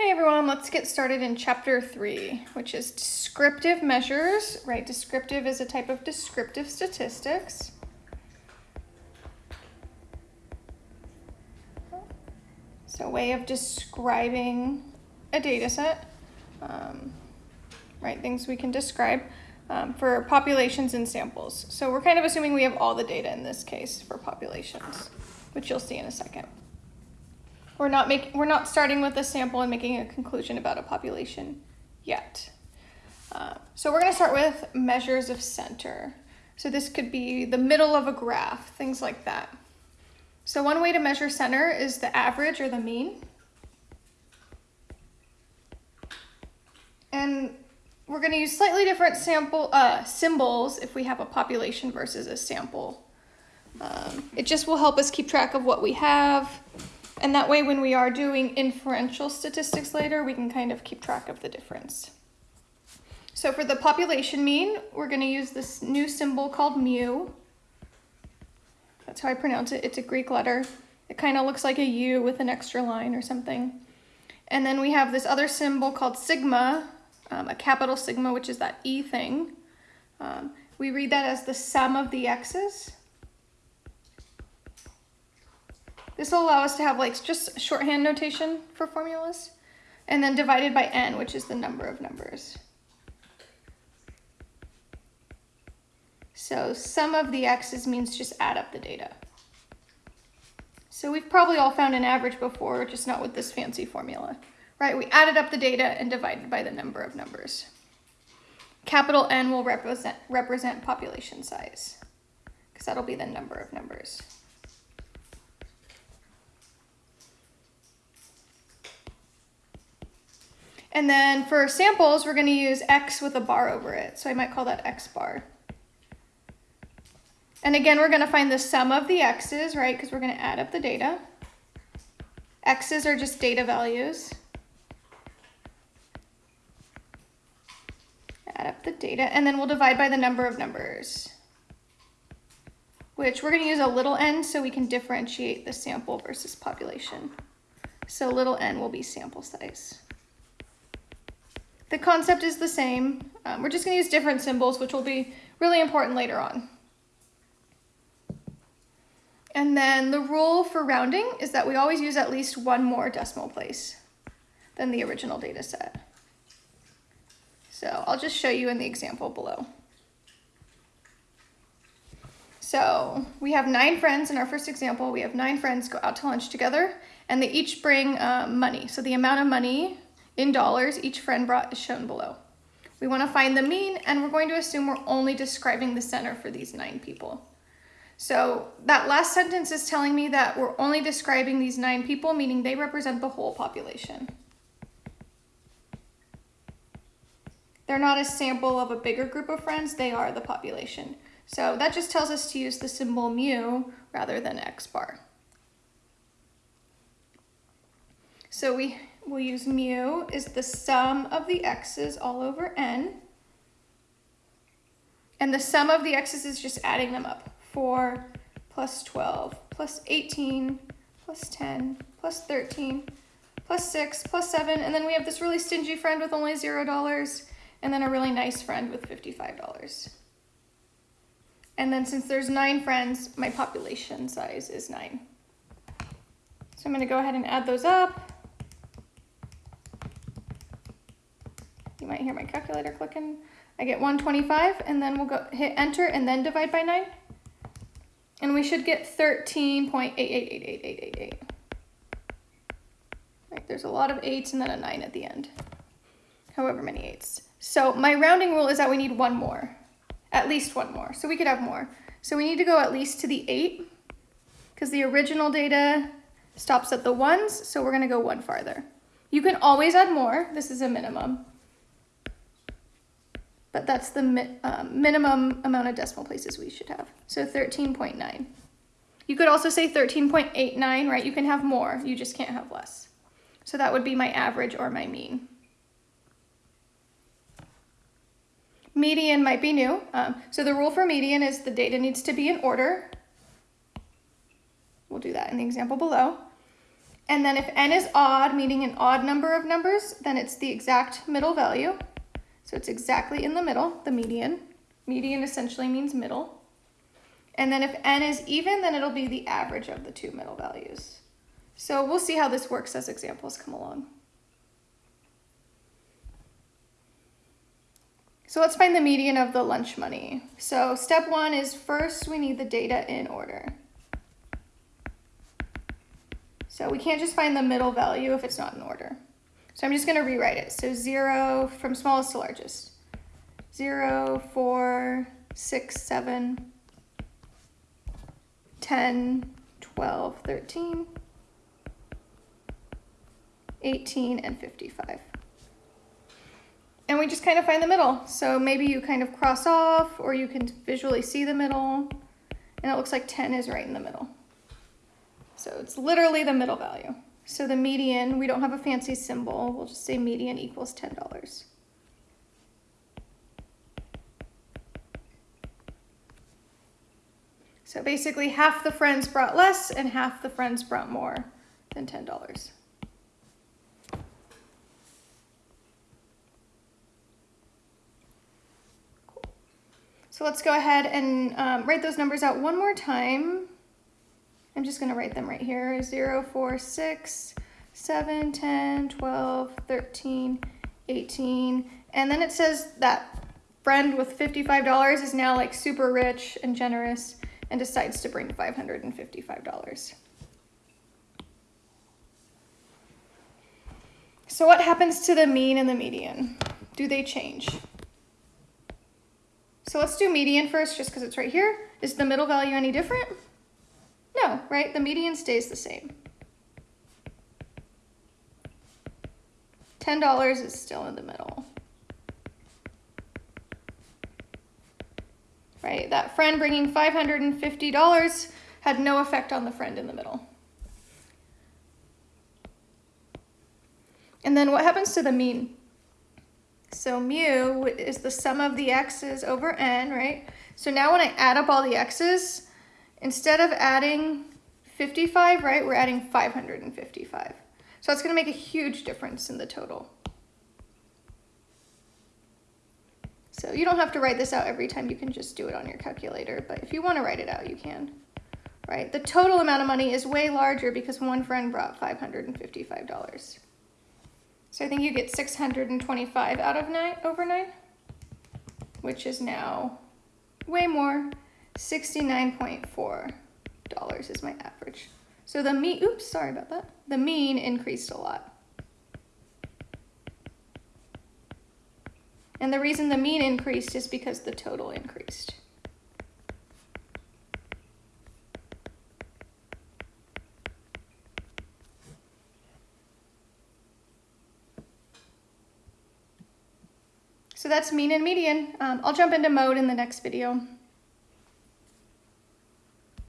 Hey everyone, let's get started in chapter three, which is descriptive measures, right? Descriptive is a type of descriptive statistics. So a way of describing a data set, um, right? Things we can describe um, for populations and samples. So we're kind of assuming we have all the data in this case for populations, which you'll see in a second. We're not making we're not starting with a sample and making a conclusion about a population yet. Uh, so we're going to start with measures of center. So this could be the middle of a graph, things like that. So one way to measure center is the average or the mean. And we're going to use slightly different sample uh, symbols if we have a population versus a sample. Um, it just will help us keep track of what we have and that way when we are doing inferential statistics later, we can kind of keep track of the difference. So for the population mean, we're going to use this new symbol called mu. That's how I pronounce it. It's a Greek letter. It kind of looks like a U with an extra line or something. And then we have this other symbol called sigma, um, a capital sigma, which is that E thing. Um, we read that as the sum of the x's. This will allow us to have like just shorthand notation for formulas. And then divided by n, which is the number of numbers. So sum of the x's means just add up the data. So we've probably all found an average before, just not with this fancy formula, right? We added up the data and divided by the number of numbers. Capital N will represent, represent population size, because that'll be the number of numbers. And then for samples, we're going to use x with a bar over it. So I might call that x bar. And again, we're going to find the sum of the x's, right? Because we're going to add up the data. x's are just data values. Add up the data, and then we'll divide by the number of numbers, which we're going to use a little n so we can differentiate the sample versus population. So little n will be sample size. The concept is the same. Um, we're just going to use different symbols, which will be really important later on. And then the rule for rounding is that we always use at least one more decimal place than the original data set. So I'll just show you in the example below. So we have nine friends in our first example. We have nine friends go out to lunch together and they each bring uh, money. So the amount of money in dollars each friend brought is shown below. We want to find the mean, and we're going to assume we're only describing the center for these nine people. So that last sentence is telling me that we're only describing these nine people, meaning they represent the whole population. They're not a sample of a bigger group of friends, they are the population. So that just tells us to use the symbol mu rather than x bar. So we we'll use mu is the sum of the x's all over n. And the sum of the x's is just adding them up. 4 plus 12 plus 18 plus 10 plus 13 plus 6 plus 7. And then we have this really stingy friend with only $0 and then a really nice friend with $55. And then since there's nine friends, my population size is 9. So I'm going to go ahead and add those up. You might hear my calculator clicking. I get 125 and then we'll go hit enter and then divide by 9. And we should get 13.88888888. Right, there's a lot of 8s and then a 9 at the end. However many 8s. So my rounding rule is that we need one more. At least one more. So we could have more. So we need to go at least to the 8 because the original data stops at the 1s. So we're going to go one farther. You can always add more. This is a minimum but that's the mi um, minimum amount of decimal places we should have. So 13.9. You could also say 13.89, right? You can have more, you just can't have less. So that would be my average or my mean. Median might be new. Um, so the rule for median is the data needs to be in order. We'll do that in the example below. And then if n is odd, meaning an odd number of numbers, then it's the exact middle value. So it's exactly in the middle, the median. Median essentially means middle. And then if n is even, then it'll be the average of the two middle values. So we'll see how this works as examples come along. So let's find the median of the lunch money. So step one is first we need the data in order. So we can't just find the middle value if it's not in order. So I'm just going to rewrite it. So 0 from smallest to largest. 0, 4, 6, 7, 10, 12, 13, 18, and 55 and we just kind of find the middle. So maybe you kind of cross off or you can visually see the middle and it looks like 10 is right in the middle. So it's literally the middle value. So the median, we don't have a fancy symbol. We'll just say median equals $10. So basically half the friends brought less and half the friends brought more than $10. So let's go ahead and um, write those numbers out one more time. I'm just going to write them right here. 0, 4, 6, 7, 10, 12, 13, 18. And then it says that friend with $55 is now like super rich and generous and decides to bring $555. So what happens to the mean and the median? Do they change? So let's do median first just because it's right here. Is the middle value any different? Right? The median stays the same. $10 is still in the middle. Right, that friend bringing $550 had no effect on the friend in the middle. And then what happens to the mean? So mu is the sum of the x's over n, right? So now when I add up all the x's, instead of adding 55, right, we're adding 555. So going to make a huge difference in the total. So you don't have to write this out every time. You can just do it on your calculator. But if you want to write it out, you can. Right? The total amount of money is way larger because one friend brought $555. So I think you get 625 out of 9 over 9, which is now way more. $69.4 is my average. So the mean, oops, sorry about that. The mean increased a lot. And the reason the mean increased is because the total increased. So that's mean and median. Um, I'll jump into mode in the next video.